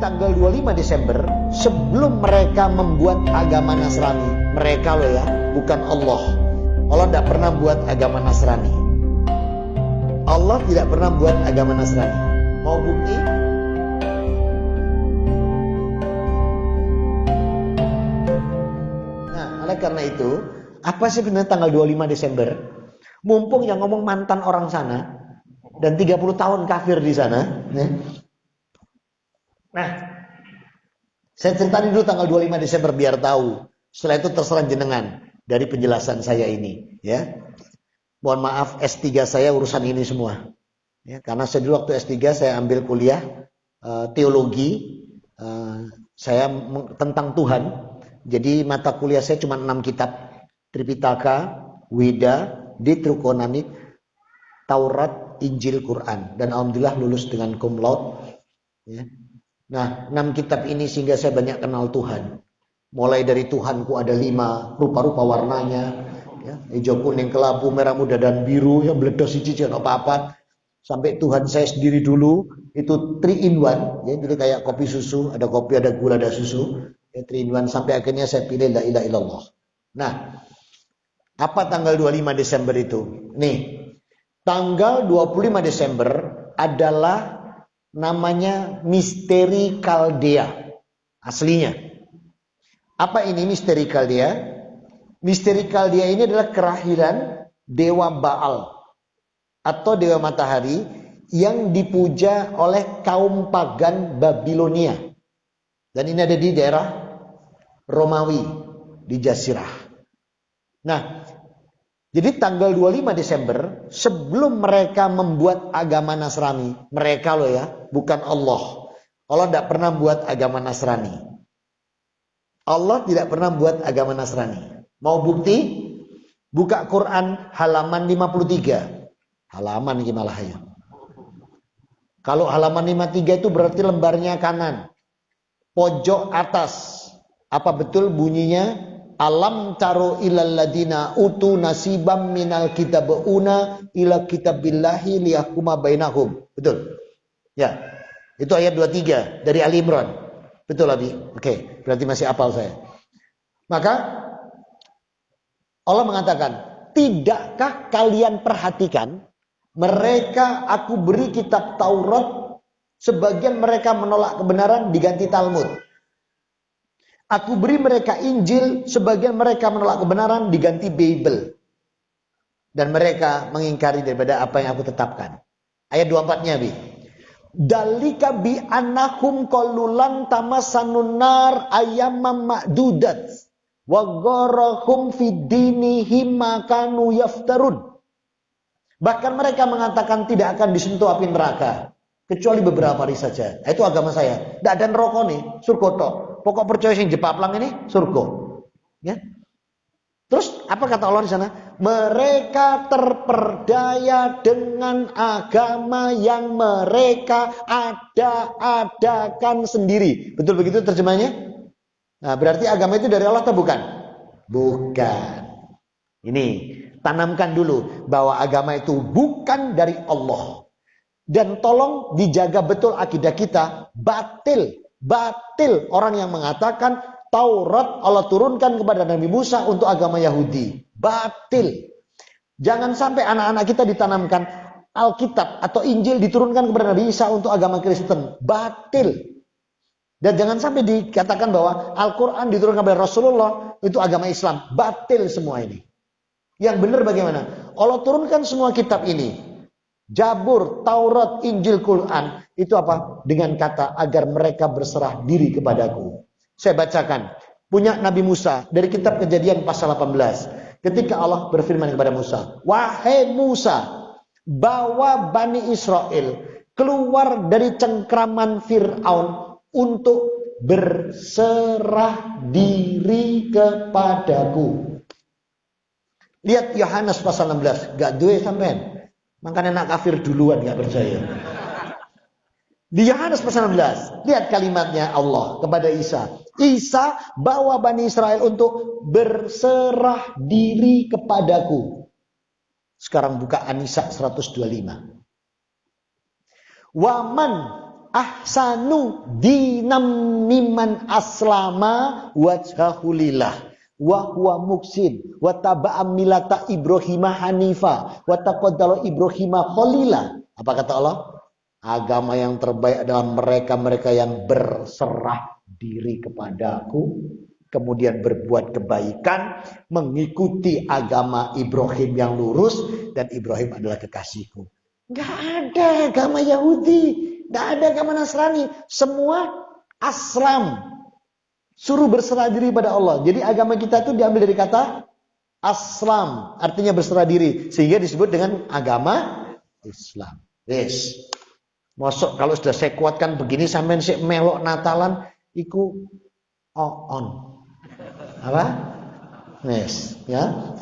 tanggal 25 Desember sebelum mereka membuat agama Nasrani. Mereka loh ya bukan Allah. Allah tidak pernah buat agama Nasrani. Allah tidak pernah buat agama Nasrani. Mau bukti? Nah oleh karena itu apa sih benar tanggal 25 Desember? Mumpung yang ngomong mantan orang sana dan 30 tahun kafir di sana ya. Nah, saya ceritain dulu tanggal 25 Desember biar tahu. Setelah itu terserah jenengan dari penjelasan saya ini, ya. Mohon maaf S3 saya urusan ini semua. Ya, karena saya dulu waktu S3 saya ambil kuliah uh, teologi uh, saya tentang Tuhan. Jadi mata kuliah saya cuma 6 kitab. Tripitaka, Weda, Ditrukonani, Taurat, Injil, Quran. Dan alhamdulillah lulus dengan cum laude. Ya. Nah, enam kitab ini sehingga saya banyak kenal Tuhan. Mulai dari Tuhanku ada lima, rupa-rupa warnanya, ya, hijau, kuning, kelabu, merah muda, dan biru, yang meledos cici, apa-apa. Sampai Tuhan saya sendiri dulu, itu three in one, ya, jadi kayak kopi susu, ada kopi, ada gula, ada susu, ya, three in one, sampai akhirnya saya pilih la ilaha illallah. Nah, apa tanggal 25 Desember itu? Nih, tanggal 25 Desember adalah namanya misteri Kaldea aslinya. Apa ini misteri Kaldea? Misteri Kaldea ini adalah kerahiran dewa Baal atau dewa matahari yang dipuja oleh kaum pagan Babilonia. Dan ini ada di daerah Romawi di Jazirah. Nah, jadi tanggal 25 Desember sebelum mereka membuat agama Nasrani, mereka loh ya, bukan Allah. Allah tidak pernah buat agama Nasrani. Allah tidak pernah buat agama Nasrani. Mau bukti? Buka Quran halaman 53. Halaman ini malah ya. Kalau halaman 53 itu berarti lembarnya kanan. Pojok atas. Apa betul bunyinya? Alam taro ilal ladina utu nasibam minal kitabuna ila kitabillahi liyahkuma bainahum. Betul. Ya. Itu ayat 23 dari Ali Imran. Betul Abi? Oke, berarti masih apal saya. Maka Allah mengatakan, "Tidakkah kalian perhatikan mereka aku beri kitab Taurat sebagian mereka menolak kebenaran diganti Talmud." Aku beri mereka Injil, sebagian mereka menolak kebenaran diganti Bible. Dan mereka mengingkari daripada apa yang aku tetapkan. Ayat 24-nya, Bi. Dalika bi anahum qalulan tamasanun nar ayyamam ma'dudat wa gharahum fi dinihim makanu yaftarun. Bahkan mereka mengatakan tidak akan disentuh api neraka kecuali beberapa hari saja. Itu agama saya. Tidak ada neraka nih, surga pokok percaya sing jepaplang ini surga. Ya. Terus apa kata Allah di sana? Mereka terperdaya dengan agama yang mereka ada-adakan sendiri. Betul begitu terjemahnya? Nah, berarti agama itu dari Allah atau bukan? Bukan. Ini, tanamkan dulu bahwa agama itu bukan dari Allah. Dan tolong dijaga betul akidah kita, batil Batil orang yang mengatakan Taurat Allah turunkan kepada Nabi Musa untuk agama Yahudi. Batil. Jangan sampai anak-anak kita ditanamkan Alkitab atau Injil diturunkan kepada Nabi Isa untuk agama Kristen. Batil. Dan jangan sampai dikatakan bahwa Al-Quran diturunkan kepada Rasulullah itu agama Islam. Batil semua ini. Yang benar bagaimana? Allah turunkan semua kitab ini Jabur, Taurat, Injil, Quran itu apa? Dengan kata agar mereka berserah diri kepadaku. Saya bacakan. Punya Nabi Musa dari kitab Kejadian pasal 18. Ketika Allah berfirman kepada Musa, "Wahai Musa, bawa Bani Israel keluar dari cengkraman Firaun untuk berserah diri kepadaku." Lihat Yohanes pasal 16, gak duwe sampean. Makanya nak kafir duluan nggak percaya. Di Yohanes pasal 16, lihat kalimatnya Allah kepada Isa. Isa bawa Bani Israel untuk berserah diri kepadaku. Sekarang buka Anisa 125. Waman ahsanu dinam miman aslama wajhahulillah wa huwa muksin. Wa taba'a Ibrahim hanifa. Wa taqaddala Ibrahim khalila apa kata Allah? Agama yang terbaik adalah mereka-mereka yang berserah diri kepadaku kemudian berbuat kebaikan mengikuti agama Ibrahim yang lurus dan Ibrahim adalah kekasihku. Gak ada agama Yahudi, gak ada agama Nasrani. Semua aslam. Suruh berserah diri pada Allah. Jadi agama kita itu diambil dari kata aslam. Artinya berserah diri. Sehingga disebut dengan agama Islam. Yes. Masuk kalau sudah saya kuatkan begini sampai si melok Natalan iku on. Apa? Yes, ya.